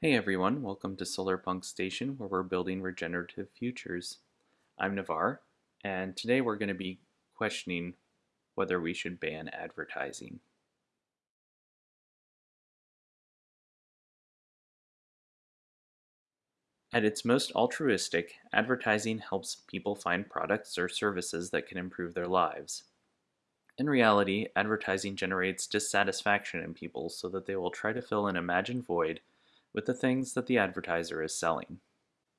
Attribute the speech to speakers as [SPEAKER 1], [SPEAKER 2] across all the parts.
[SPEAKER 1] Hey everyone, welcome to Solarpunk Station where we're building regenerative futures. I'm Navar, and today we're going to be questioning whether we should ban advertising. At its most altruistic, advertising helps people find products or services that can improve their lives. In reality, advertising generates dissatisfaction in people so that they will try to fill an imagined void with the things that the advertiser is selling.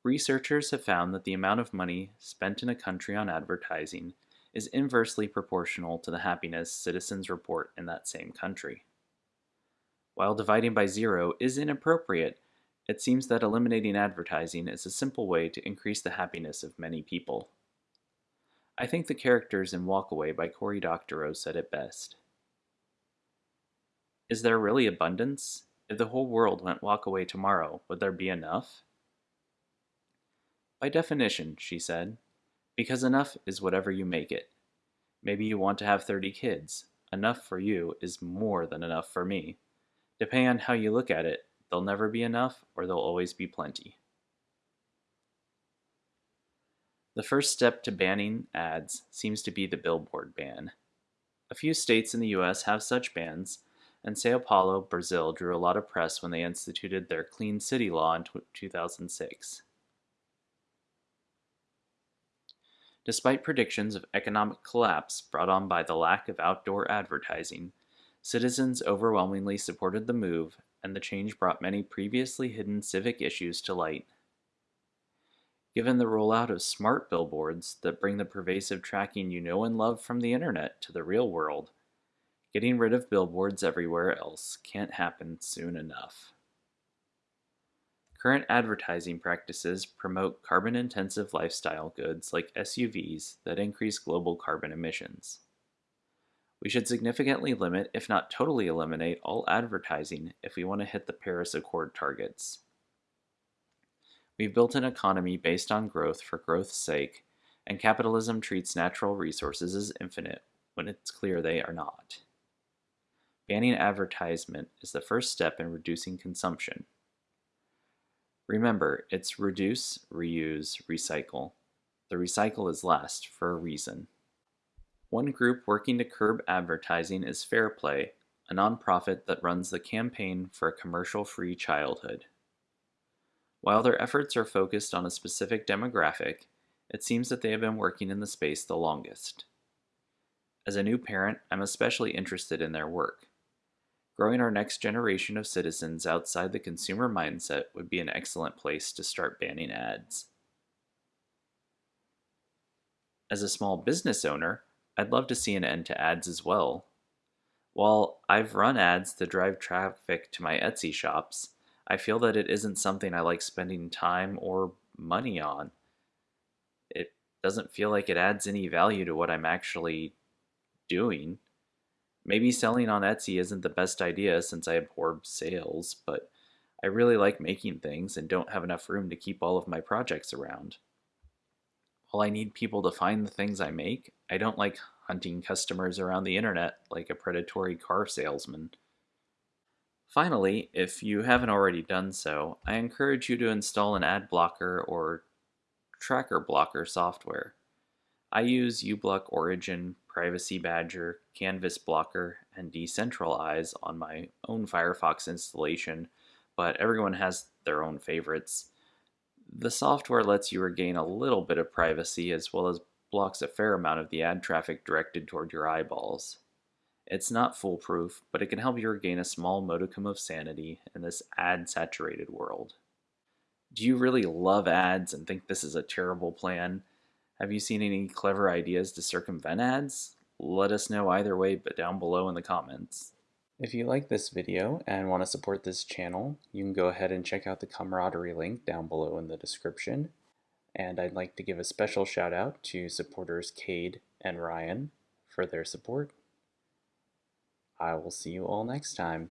[SPEAKER 1] Researchers have found that the amount of money spent in a country on advertising is inversely proportional to the happiness citizens report in that same country. While dividing by zero is inappropriate, it seems that eliminating advertising is a simple way to increase the happiness of many people. I think the characters in Walkaway by Cory Doctorow said it best. Is there really abundance? If the whole world went walk away tomorrow, would there be enough? By definition, she said, because enough is whatever you make it. Maybe you want to have 30 kids. Enough for you is more than enough for me. Depending on how you look at it, there'll never be enough or there'll always be plenty. The first step to banning ads seems to be the billboard ban. A few states in the US have such bans, and Sao Paulo, Brazil drew a lot of press when they instituted their Clean City Law in 2006. Despite predictions of economic collapse brought on by the lack of outdoor advertising, citizens overwhelmingly supported the move, and the change brought many previously hidden civic issues to light. Given the rollout of smart billboards that bring the pervasive tracking you know and love from the internet to the real world, Getting rid of billboards everywhere else can't happen soon enough. Current advertising practices promote carbon intensive lifestyle goods like SUVs that increase global carbon emissions. We should significantly limit, if not totally eliminate, all advertising if we want to hit the Paris Accord targets. We've built an economy based on growth for growth's sake, and capitalism treats natural resources as infinite when it's clear they are not. Banning advertisement is the first step in reducing consumption. Remember, it's reduce, reuse, recycle. The recycle is last for a reason. One group working to curb advertising is Fair Play, a nonprofit that runs the Campaign for a Commercial Free Childhood. While their efforts are focused on a specific demographic, it seems that they have been working in the space the longest. As a new parent, I'm especially interested in their work. Growing our next generation of citizens outside the consumer mindset would be an excellent place to start banning ads. As a small business owner, I'd love to see an end to ads as well. While I've run ads to drive traffic to my Etsy shops, I feel that it isn't something I like spending time or money on. It doesn't feel like it adds any value to what I'm actually doing. Maybe selling on Etsy isn't the best idea since I abhor sales, but I really like making things and don't have enough room to keep all of my projects around. While I need people to find the things I make, I don't like hunting customers around the internet like a predatory car salesman. Finally, if you haven't already done so, I encourage you to install an ad blocker or tracker blocker software. I use uBlock Origin, Privacy Badger, Canvas Blocker, and Decentraleyes on my own Firefox installation, but everyone has their own favorites. The software lets you regain a little bit of privacy as well as blocks a fair amount of the ad traffic directed toward your eyeballs. It's not foolproof, but it can help you regain a small modicum of sanity in this ad saturated world. Do you really love ads and think this is a terrible plan? Have you seen any clever ideas to circumvent ads? Let us know either way but down below in the comments. If you like this video and want to support this channel, you can go ahead and check out the camaraderie link down below in the description. And I'd like to give a special shout out to supporters Cade and Ryan for their support. I will see you all next time.